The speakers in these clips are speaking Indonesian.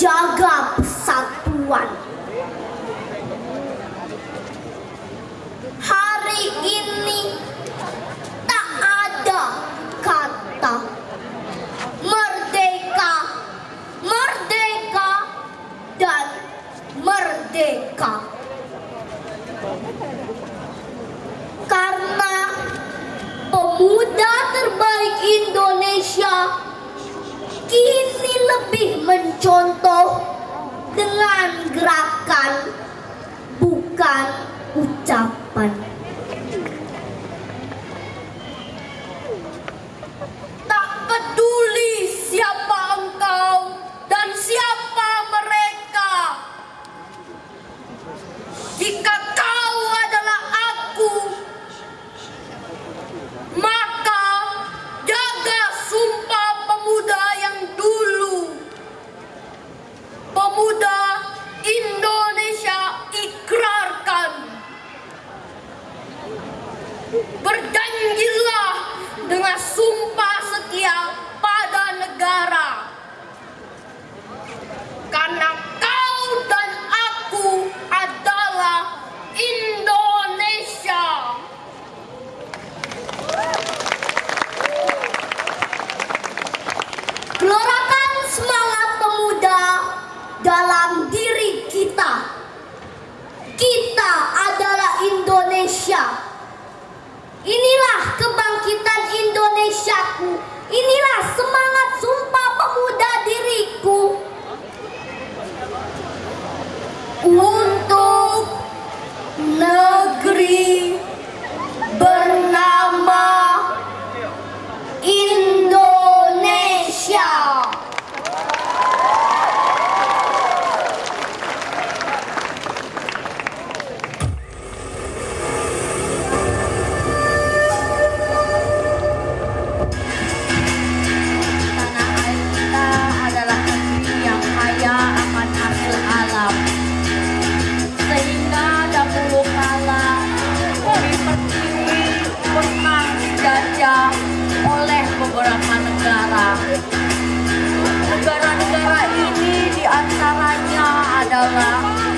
jog up. contoh dengan gerakan bukan ucapan. gelorakan semangat pemuda dalam diri kita. Kita adalah Indonesia. Inilah kebangkitan Indonesiaku. Inilah semangat sumpah pemuda beberapa negara. Negara-negara ini di antaranya adalah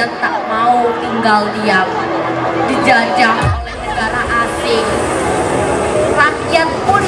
yang tak mau tinggal diam. Dijajah oleh negara asing. Rakyat pun